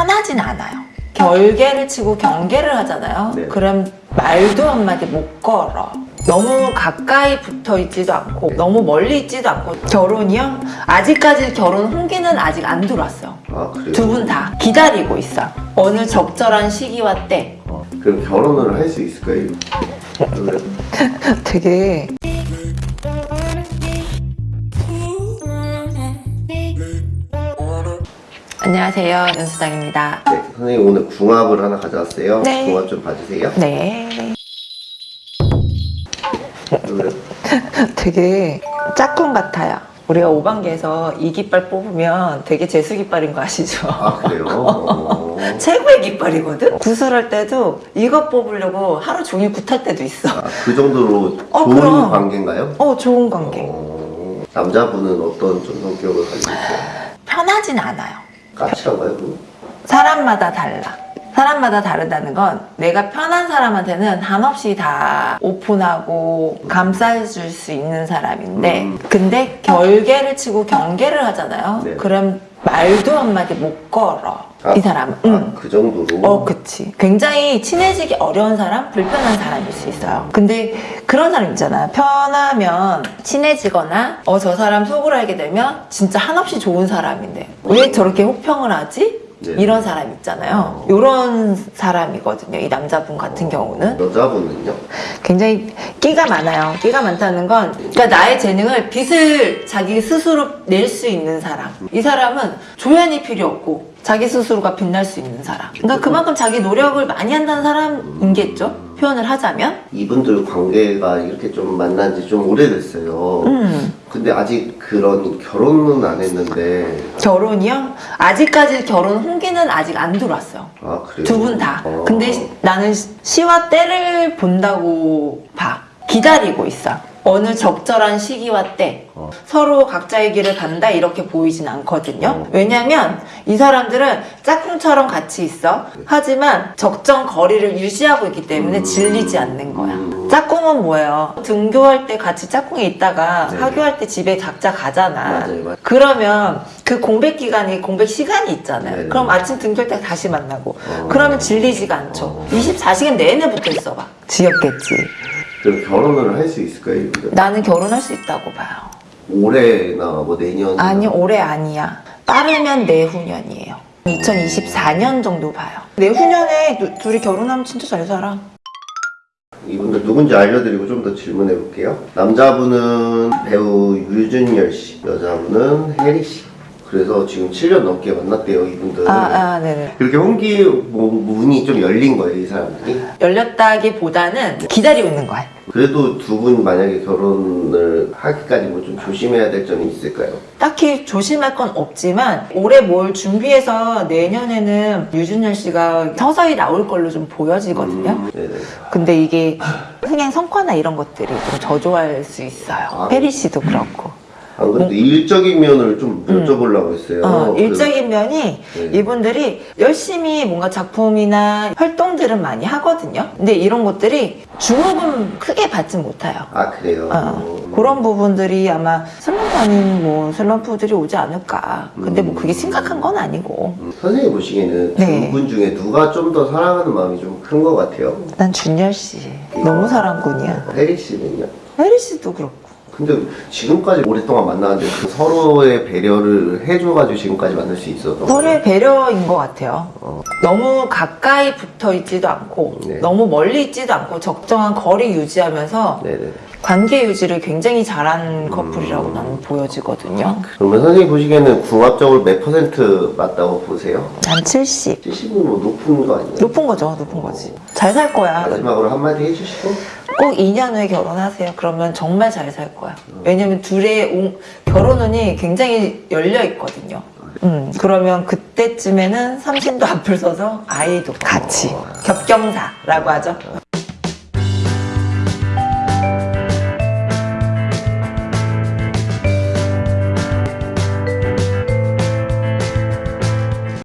편하진 않아요. 결계를 치고 경계를 하잖아요. 네. 그럼 말도 한마디 못 걸어. 너무 가까이 붙어 있지도 않고 너무 멀리 있지도 않고 결혼이요? 아직까지 결혼 홍기는 아직 안 들어왔어요. 아 그래요? 두분 다 기다리고 있어. 어느 적절한 시기와 때. 어, 그럼 결혼을 할 수 있을까요? 되게 안녕하세요 연수장입니다. 네, 선생님 오늘 궁합을 하나 가져왔어요. 네. 궁합 좀 봐주세요. 네. 되게 짝꿍 같아요. 우리가 5반기에서 이 깃발 뽑으면 되게 재수 깃발인 거 아시죠? 아 그래요? 어. 최고의 깃발이거든? 구슬할 때도 이거 뽑으려고 하루 종일 굿할 때도 있어. 아, 그 정도로 어, 좋은 그럼. 관계인가요? 어, 좋은 관계. 어, 남자분은 어떤 좀 성격을 가지고 있어요? 편하진 않아요. 그럼? 사람마다 달라. 사람마다 다르다는 건 내가 편한 사람한테는 한없이 다 오픈하고 감싸줄 수 있는 사람인데 음. 근데 결계를 치고 경계를 하잖아요. 네. 그럼 말도 한마디 못 걸어. 아, 이 사람은. 아, 응. 그 정도로? 어, 그치. 굉장히 친해지기 어려운 사람, 불편한 사람일 수 있어요. 근데 그런 사람 있잖아. 편하면 친해지거나, 어, 저 사람 속을 알게 되면 진짜 한없이 좋은 사람인데, 왜 저렇게 혹평을 하지? 네. 이런 사람 있잖아요. 이런 사람이거든요. 이 남자분 같은 경우는. 여자분은요? 굉장히 끼가 많아요. 끼가 많다는 건 그러니까 나의 재능을 빛을 자기 스스로 낼 수 있는 사람. 이 사람은 조연이 필요 없고 자기 스스로가 빛날 수 있는 사람. 그러니까 그만큼 자기 노력을 많이 한다는 사람인겠죠. 표현을 하자면. 이분들 관계가 이렇게 좀 만난 지 좀 오래됐어요. 음. 근데 아직 그런 결혼은 안 했는데 결혼이요? 아직까지 결혼 홍기는 아직 안 들어왔어요. 아 그래요? 두분 다. 어. 근데 시- 나는 시- 시와 때를 본다고 봐. 기다리고 있어. 어느 적절한 시기와 때 어. 서로 각자의 길을 간다 이렇게 보이진 않거든요. 어. 왜냐면 이 사람들은 짝꿍처럼 같이 있어. 하지만 적정 거리를 유지하고 있기 때문에 음. 질리지 않는 거야. 음. 짝꿍은 뭐예요? 등교할 때 같이 짝꿍이 있다가 네. 학교할 때 집에 각자 가잖아. 맞아요, 맞아요. 그러면 그 공백 기간이 공백 시간이 있잖아요. 네네. 그럼 아침 등교할 때 다시 만나고. 어. 그러면 질리지가 않죠. 어. 24시간 내내 붙어 있어 봐. 지겹겠지. 그럼 결혼을 할 수 있을까요? 이분들? 나는 결혼할 수 있다고 봐요. 올해나 뭐 내년 아니 올해 아니야. 빠르면 내후년이에요. 2024년 정도 봐요. 내후년에 누- 둘이 결혼하면 진짜 잘 살아. 이분들 누군지 알려드리고 좀 더 질문해 볼게요. 남자분은 배우 유준열 씨, 여자분은 혜리 씨. 그래서 지금 7년 넘게 만났대요, 이분들. 아, 아, 네네. 그렇게 홍기 뭐, 문이 좀 열린 거예요, 이 사람들이. 열렸다기보다는 기다리고 있는 거야. 그래도 두 분 만약에 결혼을 하기까지 뭐 좀 조심해야 될 점이 있을까요? 딱히 조심할 건 없지만 올해 뭘 준비해서 내년에는 유준열 씨가 서서히 나올 걸로 좀 보여지거든요. 음, 네네. 근데 이게 흥행 성과나 이런 것들이 좀 저조할 수 있어요. 아. 페리 씨도 그렇고. 안 그래도 일적인 면을 좀 여쭤보려고 했어요. 음. 어, 그- 일적인 면이 네. 이분들이 열심히 뭔가 작품이나 활동들은 많이 하거든요. 근데 이런 것들이 주목은 크게 받지 못해요. 아, 그래요? 어, 그런 부분들이 아마 슬럼프 아닌 뭐 슬럼프들이 오지 않을까. 근데 뭐 그게 심각한 건 아니고. 음, 선생님 보시기에는 네. 두분 중에 누가 좀 더 사랑하는 마음이 좀 큰 것 같아요? 난 준열 씨 너무 사랑꾼이야. 혜리 씨는요? 혜리 씨도 그렇고. 근데 지금까지 오랫동안 만나는데 그 서로의 배려를 해줘가지고 지금까지 만날 수 있어서 서로의 배려인 것 같아요. 어. 너무 가까이 붙어 있지도 않고 네. 너무 멀리 있지도 않고 적정한 거리 유지하면서 네네. 관계 유지를 굉장히 잘한 음. 커플이라고 나는 보여지거든요. 그러면 선생님 보시기에는 궁합적으로 몇 퍼센트 맞다고 보세요? 난 70. 70은 뭐 높은 거 아니에요? 높은 거죠, 높은 거지. 잘살 거야. 마지막으로 한마디 해주시고 꼭 2년 후에 결혼하세요. 그러면 정말 잘 살 거야. 왜냐면 둘의 옹- 결혼운이 굉장히 열려 있거든요. 음, 그러면 그때쯤에는 삼신도 앞을 서서 아이도 같이 겹경사라고 하죠.